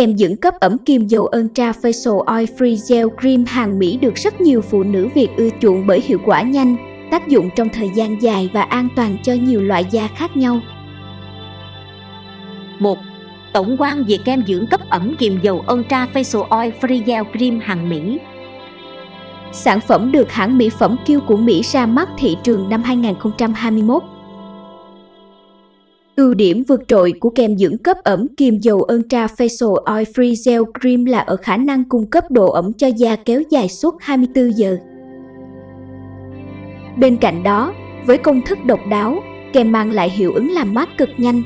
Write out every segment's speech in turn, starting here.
Kem dưỡng cấp ẩm kim dầu Ultra Facial Oil Free Gel Cream hàng Mỹ được rất nhiều phụ nữ Việt ưa chuộng bởi hiệu quả nhanh, tác dụng trong thời gian dài và an toàn cho nhiều loại da khác nhau. 1. Tổng quan về kem dưỡng cấp ẩm kiềm dầu Ultra Facial Oil Free Gel Cream hàng Mỹ Sản phẩm được hãng mỹ phẩm Q của Mỹ ra mắt thị trường năm 2021. Ưu điểm vượt trội của kem dưỡng cấp ẩm kiềm dầu Ultra Facial Oil Free Gel Cream là ở khả năng cung cấp độ ẩm cho da kéo dài suốt 24 giờ. Bên cạnh đó, với công thức độc đáo, kem mang lại hiệu ứng làm mát cực nhanh.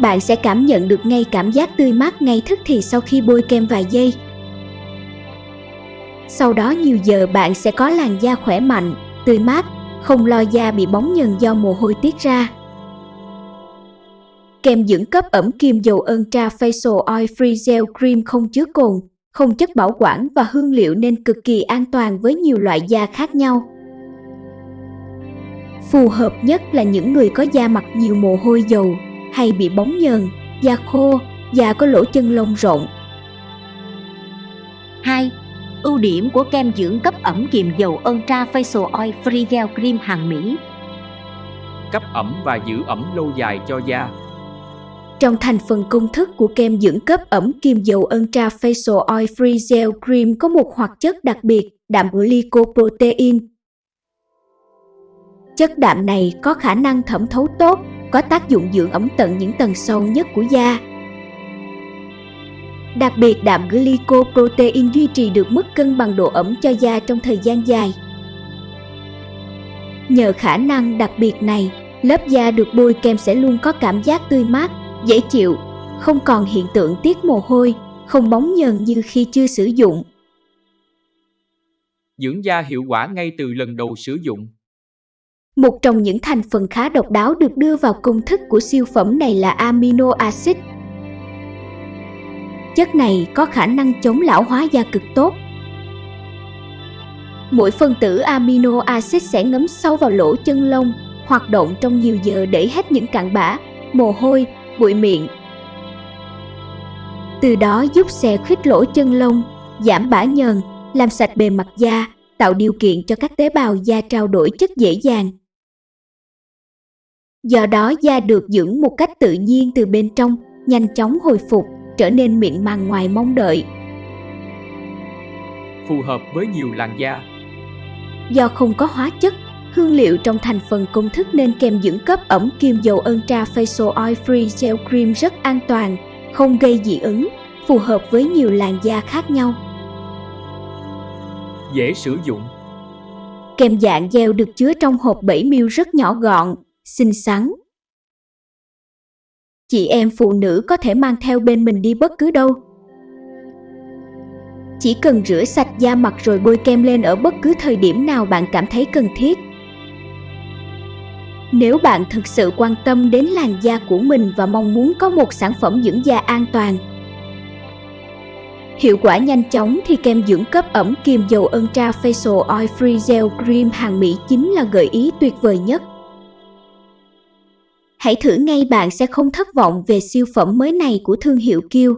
Bạn sẽ cảm nhận được ngay cảm giác tươi mát ngay thức thì sau khi bôi kem vài giây. Sau đó nhiều giờ bạn sẽ có làn da khỏe mạnh, tươi mát, không lo da bị bóng nhờn do mồ hôi tiết ra. Kem dưỡng cấp ẩm kim dầu Ultra Facial Oil Free Gel Cream không chứa cồn, không chất bảo quản và hương liệu nên cực kỳ an toàn với nhiều loại da khác nhau. Phù hợp nhất là những người có da mặt nhiều mồ hôi dầu hay bị bóng nhờn, da khô, da có lỗ chân lông rộng. 2. Ưu điểm của kem dưỡng cấp ẩm kiềm dầu Ultra Facial Oil Free Gel Cream hàng Mỹ Cấp ẩm và giữ ẩm lâu dài cho da trong thành phần công thức của kem dưỡng cấp ẩm kim dầu Ultra Facial Oil Free Gel Cream có một hoạt chất đặc biệt, đạm glycoprotein. Chất đạm này có khả năng thẩm thấu tốt, có tác dụng dưỡng ẩm tận những tầng sâu nhất của da. Đặc biệt đạm glycoprotein duy trì được mức cân bằng độ ẩm cho da trong thời gian dài. Nhờ khả năng đặc biệt này, lớp da được bôi kem sẽ luôn có cảm giác tươi mát, dễ chịu, không còn hiện tượng tiết mồ hôi, không bóng nhờn như khi chưa sử dụng. Dưỡng da hiệu quả ngay từ lần đầu sử dụng. Một trong những thành phần khá độc đáo được đưa vào công thức của siêu phẩm này là amino acid. Chất này có khả năng chống lão hóa da cực tốt. Mỗi phân tử amino acid sẽ ngấm sâu vào lỗ chân lông, hoạt động trong nhiều giờ để hết những cặn bã, mồ hôi bụi miệng. Từ đó giúp xe khuyết lỗ chân lông, giảm bã nhờn, làm sạch bề mặt da, tạo điều kiện cho các tế bào da trao đổi chất dễ dàng. Do đó da được dưỡng một cách tự nhiên từ bên trong, nhanh chóng hồi phục, trở nên mịn màng ngoài mong đợi. Phù hợp với nhiều làn da. Do không có hóa chất, Hương liệu trong thành phần công thức nên kem dưỡng cấp ẩm kim dầu Ultra Facial Oil Free Gel Cream rất an toàn, không gây dị ứng, phù hợp với nhiều làn da khác nhau. Dễ sử dụng Kem dạng gel được chứa trong hộp 7ml rất nhỏ gọn, xinh xắn. Chị em phụ nữ có thể mang theo bên mình đi bất cứ đâu. Chỉ cần rửa sạch da mặt rồi bôi kem lên ở bất cứ thời điểm nào bạn cảm thấy cần thiết. Nếu bạn thực sự quan tâm đến làn da của mình và mong muốn có một sản phẩm dưỡng da an toàn, hiệu quả nhanh chóng thì kem dưỡng cấp ẩm kiềm dầu Ultra Facial Oil Free Gel Cream hàng Mỹ chính là gợi ý tuyệt vời nhất. Hãy thử ngay bạn sẽ không thất vọng về siêu phẩm mới này của thương hiệu Kiêu.